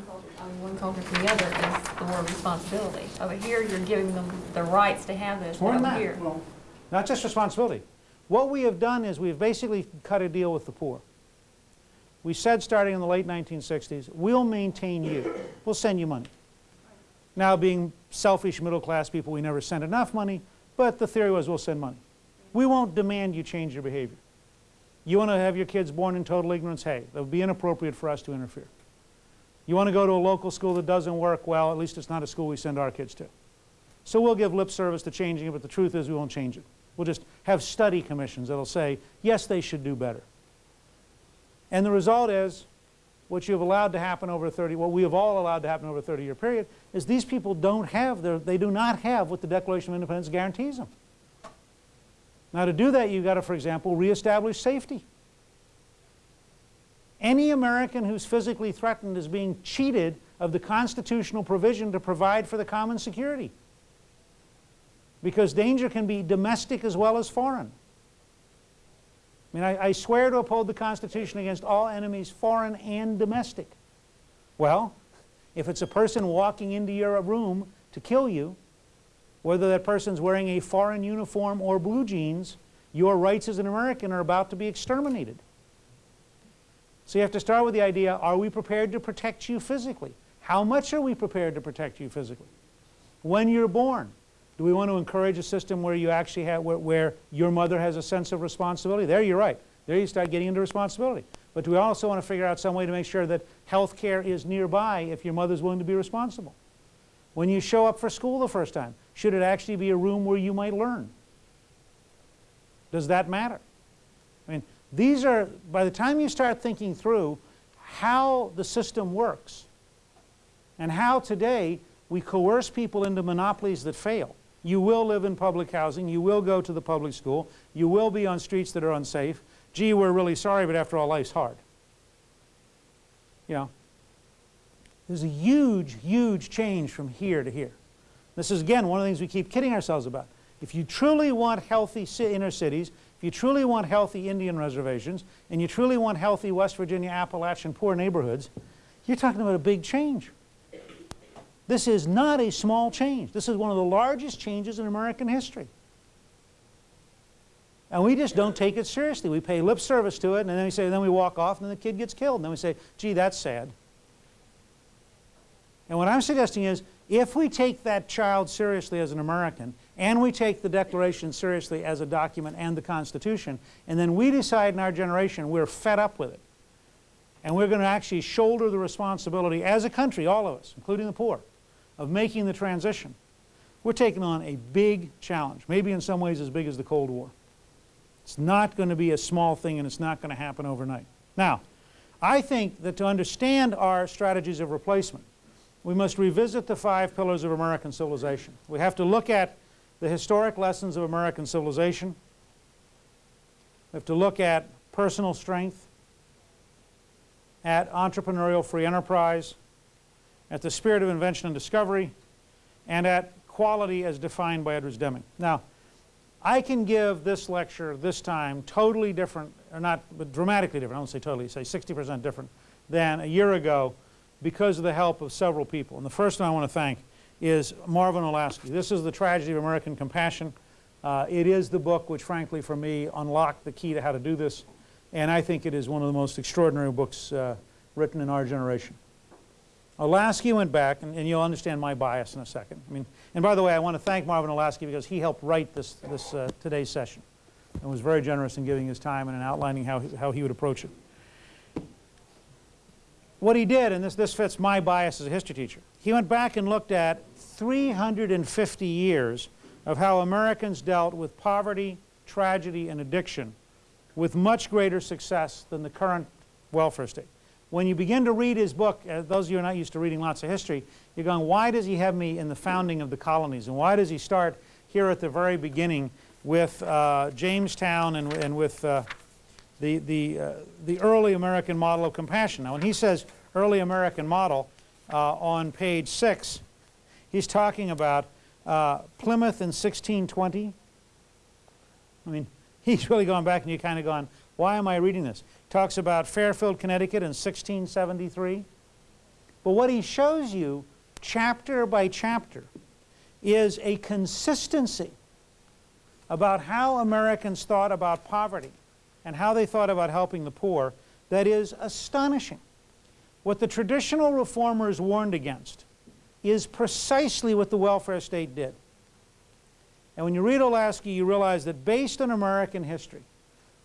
one culture, I mean, one culture to the other is the more responsibility. Over here, you're giving them the rights to have this, More than that. here. Well, Not just responsibility. What we have done is we've basically cut a deal with the poor. We said starting in the late 1960s, we'll maintain you. We'll send you money. Now, being selfish middle-class people, we never sent enough money, but the theory was we'll send money. We won't demand you change your behavior. You want to have your kids born in total ignorance? Hey, that would be inappropriate for us to interfere. You want to go to a local school that doesn't work? Well, at least it's not a school we send our kids to. So we'll give lip service to changing it, but the truth is we won't change it. We'll just have study commissions that'll say, yes, they should do better. And the result is, what you have allowed to happen over 30, what we have all allowed to happen over a 30-year period, is these people don't have, their, they do not have what the Declaration of Independence guarantees them. Now to do that, you've got to, for example, reestablish safety. Any American who's physically threatened is being cheated of the constitutional provision to provide for the common security. Because danger can be domestic as well as foreign. I mean, I, I swear to uphold the Constitution against all enemies, foreign and domestic. Well, if it's a person walking into your room to kill you, whether that person's wearing a foreign uniform or blue jeans, your rights as an American are about to be exterminated. So you have to start with the idea, are we prepared to protect you physically? How much are we prepared to protect you physically? When you're born, do we want to encourage a system where you actually have, where, where your mother has a sense of responsibility? There you're right. There you start getting into responsibility. But do we also want to figure out some way to make sure that health care is nearby if your mother's willing to be responsible? When you show up for school the first time, should it actually be a room where you might learn? Does that matter? I mean, these are, by the time you start thinking through how the system works and how today we coerce people into monopolies that fail. You will live in public housing, you will go to the public school, you will be on streets that are unsafe. Gee, we're really sorry, but after all, life's hard. You know, there's a huge, huge change from here to here. This is, again, one of the things we keep kidding ourselves about. If you truly want healthy inner cities, if you truly want healthy Indian reservations, and you truly want healthy West Virginia, Appalachian poor neighborhoods, you're talking about a big change. This is not a small change. This is one of the largest changes in American history. And we just don't take it seriously. We pay lip service to it, and then we say, then we walk off, and then the kid gets killed. And then we say, gee, that's sad. And what I'm suggesting is, if we take that child seriously as an American, and we take the Declaration seriously as a document and the Constitution, and then we decide in our generation we're fed up with it, and we're going to actually shoulder the responsibility as a country, all of us, including the poor, of making the transition, we're taking on a big challenge, maybe in some ways as big as the Cold War. It's not going to be a small thing and it's not going to happen overnight. Now, I think that to understand our strategies of replacement, we must revisit the five pillars of American civilization. We have to look at the historic lessons of American civilization. We have to look at personal strength, at entrepreneurial free enterprise, at the spirit of invention and discovery, and at quality as defined by Edwards Deming. Now, I can give this lecture this time totally different, or not, but dramatically different, I won't say totally, say 60% different than a year ago because of the help of several people. And the first one I want to thank is Marvin Olasky. This is The Tragedy of American Compassion. Uh, it is the book which, frankly, for me, unlocked the key to how to do this. And I think it is one of the most extraordinary books uh, written in our generation. Olasky went back, and, and, you'll understand my bias in a second. I mean, and by the way, I want to thank Marvin Olasky because he helped write this, this uh, today's session and was very generous in giving his time and in outlining how, how he would approach it. What he did, and this, this fits my bias as a history teacher, he went back and looked at 350 years of how Americans dealt with poverty, tragedy, and addiction with much greater success than the current welfare state. When you begin to read his book, uh, those of you who are not used to reading lots of history, you're going, why does he have me in the founding of the colonies? And why does he start here at the very beginning with uh, Jamestown and, and with uh, the, the, uh, the early American model of compassion? Now when he says early American model uh, on page 6, he's talking about uh, Plymouth in 1620. I mean, he's really gone back and you're kind of gone, why am I reading this? Talks about Fairfield, Connecticut in 1673. But what he shows you, chapter by chapter, is a consistency about how Americans thought about poverty and how they thought about helping the poor that is astonishing. What the traditional reformers warned against is precisely what the welfare state did. And when you read Olasky, you realize that based on American history,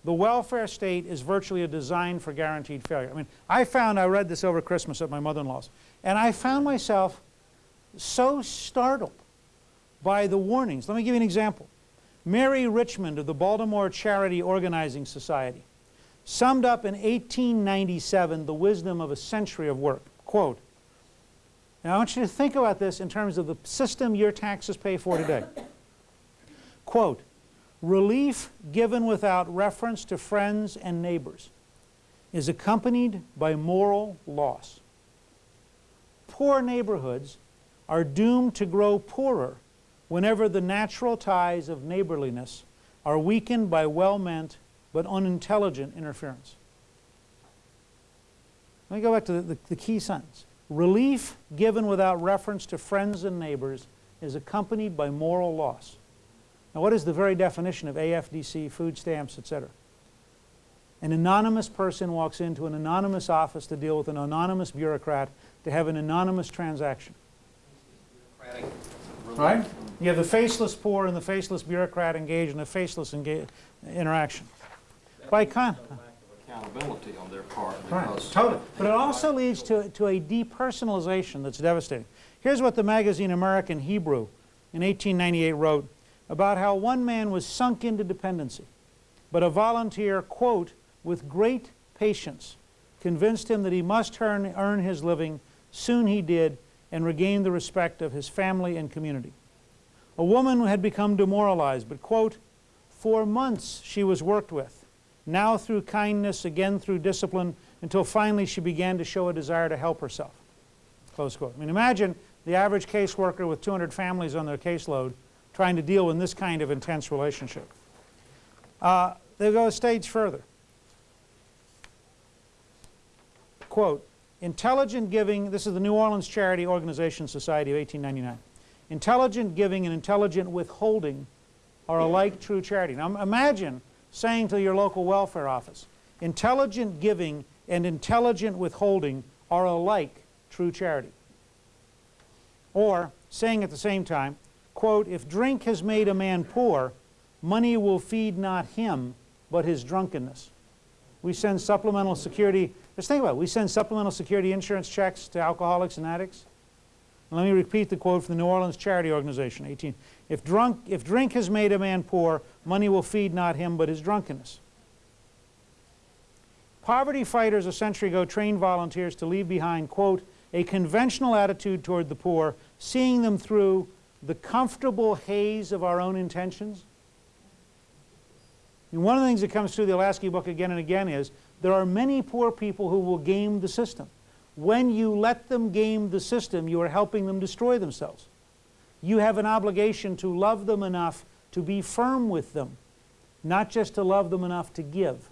the welfare state is virtually a design for guaranteed failure. I mean, I found, I read this over Christmas at my mother-in-law's, and I found myself so startled by the warnings. Let me give you an example. Mary Richmond of the Baltimore Charity Organizing Society summed up in 1897 the wisdom of a century of work. Quote, now I want you to think about this in terms of the system your taxes pay for today. Quote, relief given without reference to friends and neighbors is accompanied by moral loss. Poor neighborhoods are doomed to grow poorer whenever the natural ties of neighborliness are weakened by well-meant but unintelligent interference. Let me go back to the, the, the, key sentence. Relief given without reference to friends and neighbors is accompanied by moral loss. Now what is the very definition of AFDC, food stamps, etc.? An anonymous person walks into an anonymous office to deal with an anonymous bureaucrat to have an anonymous transaction. Right? You have the faceless poor and the faceless bureaucrat engaged in a faceless interaction. By con accountability on their part. Right, totally. But it also leads to, to a depersonalization that's devastating. Here's what the magazine American Hebrew in 1898 wrote about how one man was sunk into dependency, but a volunteer, quote, with great patience, convinced him that he must earn, earn his living. Soon he did, and regained the respect of his family and community. A woman had become demoralized, but, quote, for months she was worked with, now through kindness, again through discipline, until finally she began to show a desire to help herself. Close quote. I mean, imagine the average caseworker with 200 families on their caseload trying to deal with this kind of intense relationship. Uh, they go a stage further. Quote, intelligent giving, this is the New Orleans Charity Organization Society of 1899. Intelligent giving and intelligent withholding are alike true charity. Now imagine saying to your local welfare office, intelligent giving and intelligent withholding are alike true charity. Or saying at the same time, quote, if drink has made a man poor, money will feed not him, but his drunkenness. We send supplemental security, just think about it, we send supplemental security insurance checks to alcoholics and addicts. And let me repeat the quote from the New Orleans Charity Organization, 18. If, drunk, if drink has made a man poor, money will feed not him, but his drunkenness. Poverty fighters a century ago trained volunteers to leave behind, quote, a conventional attitude toward the poor, seeing them through the comfortable haze of our own intentions. And one of the things that comes through the Olasky book again and again is there are many poor people who will game the system. When you let them game the system, you are helping them destroy themselves. You have an obligation to love them enough to be firm with them, not just to love them enough to give.